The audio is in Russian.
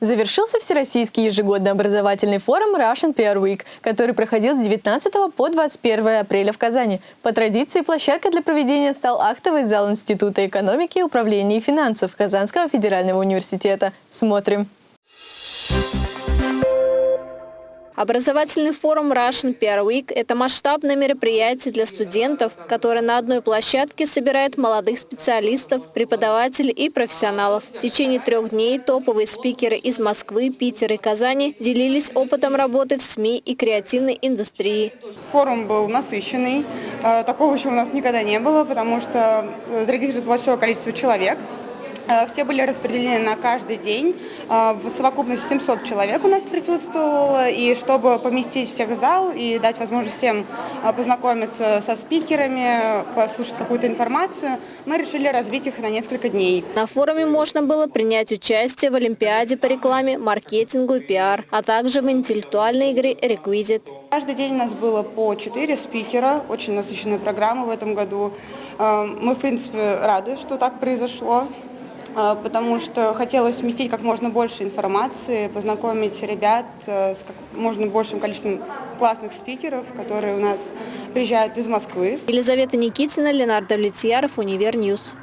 Завершился Всероссийский ежегодный образовательный форум Russian PR Week, который проходил с 19 по 21 апреля в Казани. По традиции, площадкой для проведения стал актовый зал Института экономики, управления и финансов Казанского федерального университета. Смотрим. Образовательный форум Russian PR Week – это масштабное мероприятие для студентов, которое на одной площадке собирает молодых специалистов, преподавателей и профессионалов. В течение трех дней топовые спикеры из Москвы, Питера и Казани делились опытом работы в СМИ и креативной индустрии. Форум был насыщенный. Э, такого еще у нас никогда не было, потому что э, зарегистрировано большое количество человек. Э, все были распределены на каждый день. Э, в совокупности 700 человек у нас присутствовало. И чтобы поместить всех в зал и дать возможность всем э, познакомиться со спикерами, послушать какую-то информацию, мы решили разбить их на несколько дней. На форуме можно было принять участие в Олимпиаде по рекламе, маркетингу и пиар, а также в интеллектуальной игре «Реквизит». Каждый день у нас было по 4 спикера, очень насыщенная программа в этом году. Мы, в принципе, рады, что так произошло. А, потому что хотелось вместить как можно больше информации, познакомить ребят э, с как можно большим количеством классных спикеров, которые у нас приезжают из Москвы. Елизавета Никитина, Ленардо Влетьяров, UniverNews.